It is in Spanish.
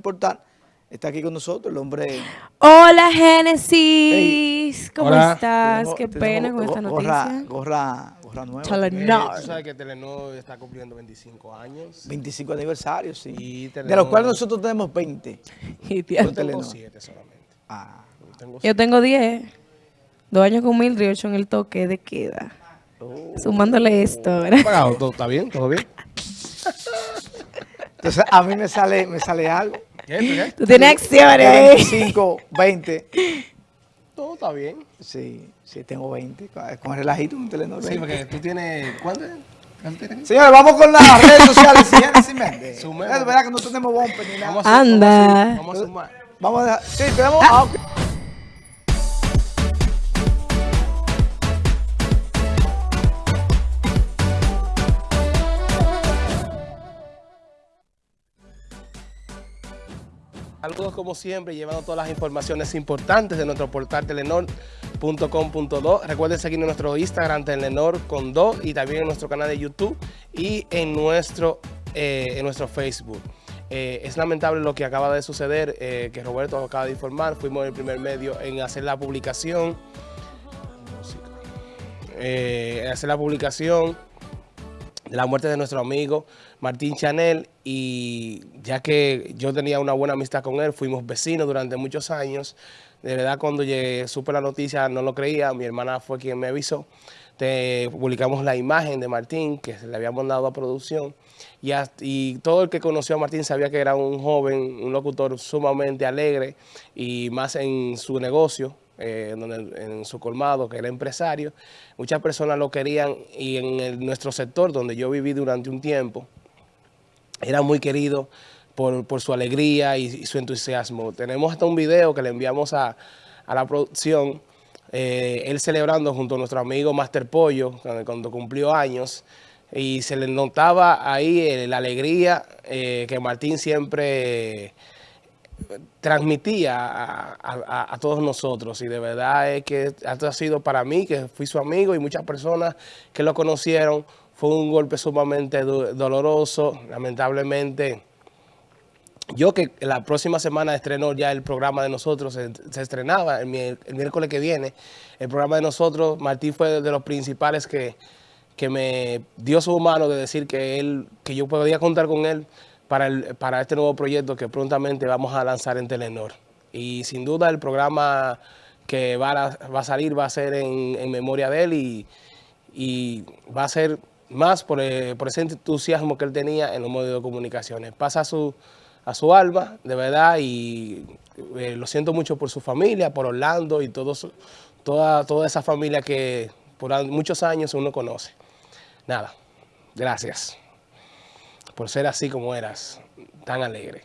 portal. Está aquí con nosotros el hombre. Hola Génesis, ¿cómo Hola. estás? Tenemos- Qué pena con esta gorra- noticia. Gorra, gorra nueva. Telenor. Eh, tú sabes que Telenor está cumpliendo 25 años. 25 aniversario, sí. Y de los cuales nosotros tenemos 20. Y Yo tengo Telenor. 7 solamente. Ah, Yo tengo Yo tengo 10, dos años con Mildred y ocho en el toque de queda. oh. Sumándole esto, ¿verdad? pagado, ¿todo está bien? ¿Todo bien? Entonces a mí me sale, me sale algo. ¿Qué? Tú tienes acciones De ahí. 25, 20. Todo está bien. Sí, sí, tengo 20. Con el relajito un Telenor. Sí, 20. porque tú tienes... ¿Cuánto? Señores, vamos con las redes sociales. y Génesis Méndez. Sumemos. Es verdad que no tenemos bumper ni nada. Vamos a, Anda. Vamos a sumar. Vamos a dejar. Sí, tenemos. ah, ok. Saludos como siempre, llevando todas las informaciones importantes de nuestro portal telenor.com.do. Recuerden seguir en nuestro Instagram Telenor con do y también en nuestro canal de YouTube y en nuestro, eh, en nuestro Facebook. Eh, es lamentable lo que acaba de suceder, eh, que Roberto acaba de informar. Fuimos el primer medio en hacer la publicación. Hacer la publicación la muerte de nuestro amigo Martín Chanel y ya que yo tenía una buena amistad con él, fuimos vecinos durante muchos años. De verdad cuando llegué, supe la noticia no lo creía, mi hermana fue quien me avisó. Publicamos la imagen de Martín que le habíamos dado a producción y, y todo el que conoció a Martín sabía que era un joven, un locutor sumamente alegre y más en su negocio, eh, donde, en su colmado, que era empresario. Muchas personas lo querían y en nuestro sector donde yo viví durante un tiempo, era muy querido por, por su alegría y, su entusiasmo. Tenemos hasta un video que le enviamos a, a la producción, eh, él celebrando junto a nuestro amigo Master Pollo, cuando, cumplió años, y se le notaba ahí eh, la alegría que Martín siempre transmitía a, todos nosotros. Y de verdad es que esto ha sido para mí, que fui su amigo y muchas personas que lo conocieron, fue un golpe sumamente do- doloroso, lamentablemente. Yo que la próxima semana estrenó ya el programa de nosotros, se, estrenaba el, el miércoles que viene, el programa de nosotros, Martín fue de los principales que, que me dio su mano de decir que él, que yo podía contar con él para, el, este nuevo proyecto que prontamente vamos a lanzar en Telenor. Y sin duda el programa que va a, salir va a ser en, memoria de él y, va a ser más por, eh, por ese entusiasmo que él tenía en los medios de comunicaciones. Pasa a su, a su alma, de verdad, y eh, lo siento mucho por su familia, por Orlando y todo su- toda, toda esa familia que por muchos años uno conoce. Nada, gracias por ser así como eras, tan alegre.